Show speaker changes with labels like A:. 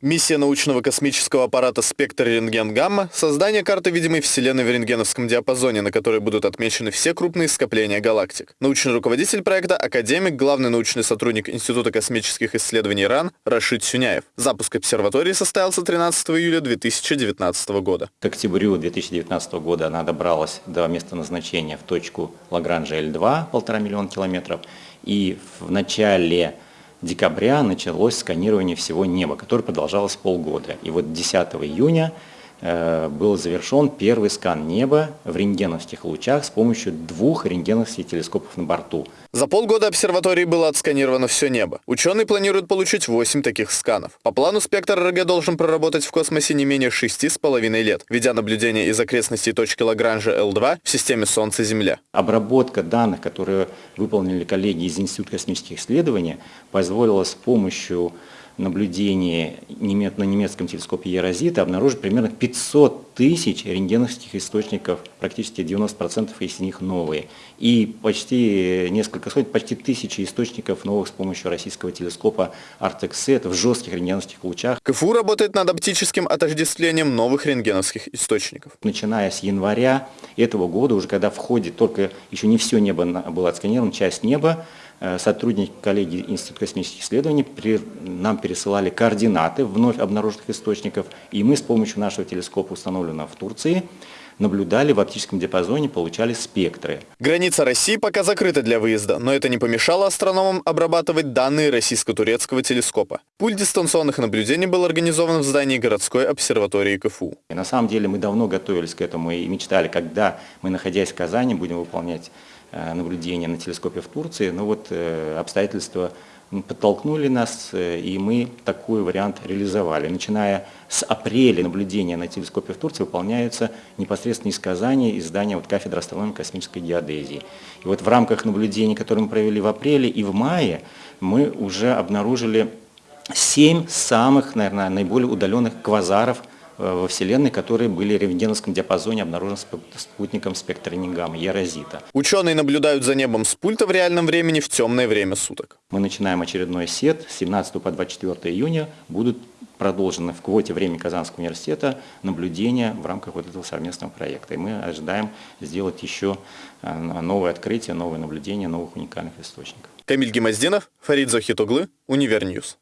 A: Миссия научного космического аппарата «Спектр рентген-гамма» — создание карты видимой Вселенной в рентгеновском диапазоне, на которой будут отмечены все крупные скопления галактик. Научный руководитель проекта — академик, главный научный сотрудник Института космических исследований РАН Рашид Сюняев. Запуск обсерватории состоялся 13 июля 2019 года.
B: К октябрю 2019 года она добралась до места назначения в точку Лагранжа L2, полтора миллиона километров, и в начале декабря началось сканирование всего неба, которое продолжалось полгода. И вот 10 июня был завершен первый скан неба в рентгеновских лучах с помощью двух рентгеновских телескопов на борту.
A: За полгода обсерватории было отсканировано все небо. Ученые планируют получить 8 таких сканов. По плану спектр РГ должен проработать в космосе не менее 6,5 лет, ведя наблюдение из окрестностей точки Лагранжа L2 в системе Солнца-Земля.
B: Обработка данных, которые выполнили коллеги из Института космических исследований, позволила с помощью наблюдения на немецком телескопе Ерозита обнаружить примерно 500 тысяч рентгеновских источников, практически 90% из них новые. И почти несколько сотен, почти тысячи источников новых с помощью российского телескопа Артексет в жестких рентгеновских лучах.
A: КФУ работает над оптическим отождествлением новых рентгеновских источников.
B: Начиная с января этого года, уже когда в ходе только еще не все небо было отсканировано, часть неба, Э, сотрудники коллеги Института космических исследований при, нам пересылали координаты вновь обнаруженных источников, и мы с помощью нашего телескопа, установленного в Турции, наблюдали в оптическом диапазоне, получали спектры.
A: Граница России пока закрыта для выезда, но это не помешало астрономам обрабатывать данные российско-турецкого телескопа. Пульт дистанционных наблюдений был организован в здании городской обсерватории КФУ.
B: И на самом деле мы давно готовились к этому и мечтали, когда мы, находясь в Казани, будем выполнять Э, наблюдения на телескопе в Турции, но вот э, обстоятельства подтолкнули нас, э, и мы такой вариант реализовали. Начиная с апреля наблюдения на телескопе в Турции выполняются непосредственно из Казани, из здания вот, кафедры астрономии космической геодезии. И вот в рамках наблюдений, которые мы провели в апреле и в мае, мы уже обнаружили семь самых, наверное, наиболее удаленных квазаров во Вселенной, которые были в рентгеновском диапазоне обнаружены спутником спектра Нингама, Ерозита.
A: Ученые наблюдают за небом с пульта в реальном времени в темное время суток.
B: Мы начинаем очередной сет. С 17 по 24 июня будут продолжены в квоте времени Казанского университета наблюдения в рамках вот этого совместного проекта. И мы ожидаем сделать еще э, новые открытия, новые наблюдения, новых уникальных источников.
A: Камиль Гемоздинов, Фарид Захитоглы, Универньюз.